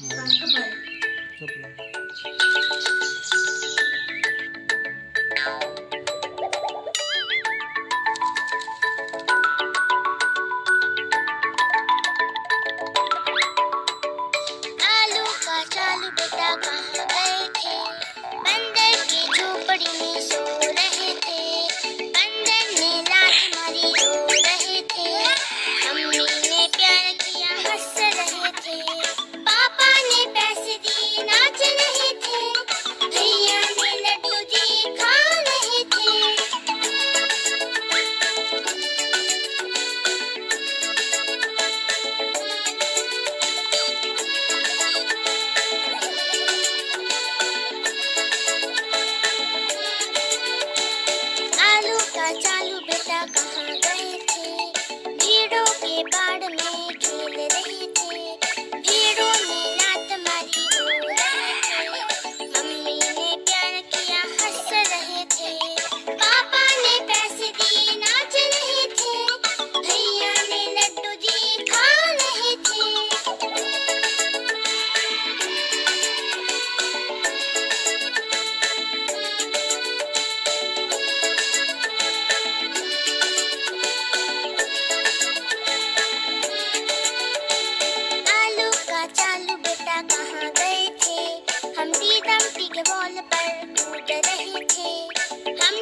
嗯，这不，这不。लता कहाँ गई थी? भीड़ों के बाद कहाँ गए थे। हम दीदम के बॉल पर कूद रहे थे। हम